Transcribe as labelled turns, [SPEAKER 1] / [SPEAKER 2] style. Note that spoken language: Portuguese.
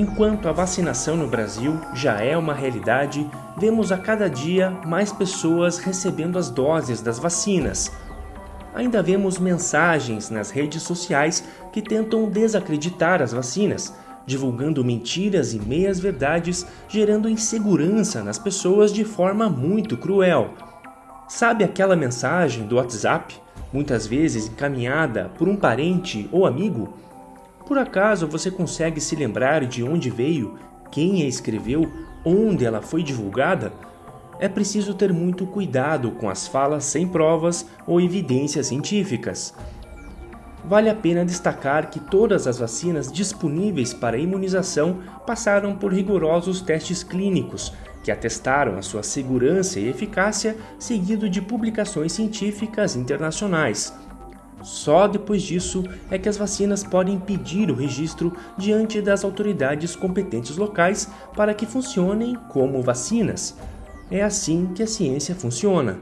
[SPEAKER 1] Enquanto a vacinação no Brasil já é uma realidade, vemos a cada dia mais pessoas recebendo as doses das vacinas. Ainda vemos mensagens nas redes sociais que tentam desacreditar as vacinas, divulgando mentiras e meias-verdades, gerando insegurança nas pessoas de forma muito cruel. Sabe aquela mensagem do WhatsApp, muitas vezes encaminhada por um parente ou amigo? Por acaso você consegue se lembrar de onde veio, quem a escreveu, onde ela foi divulgada? É preciso ter muito cuidado com as falas sem provas ou evidências científicas. Vale a pena destacar que todas as vacinas disponíveis para imunização passaram por rigorosos testes clínicos, que atestaram a sua segurança e eficácia, seguido de publicações científicas internacionais. Só depois disso é que as vacinas podem pedir o registro diante das autoridades competentes locais para que funcionem como vacinas. É assim que a ciência funciona.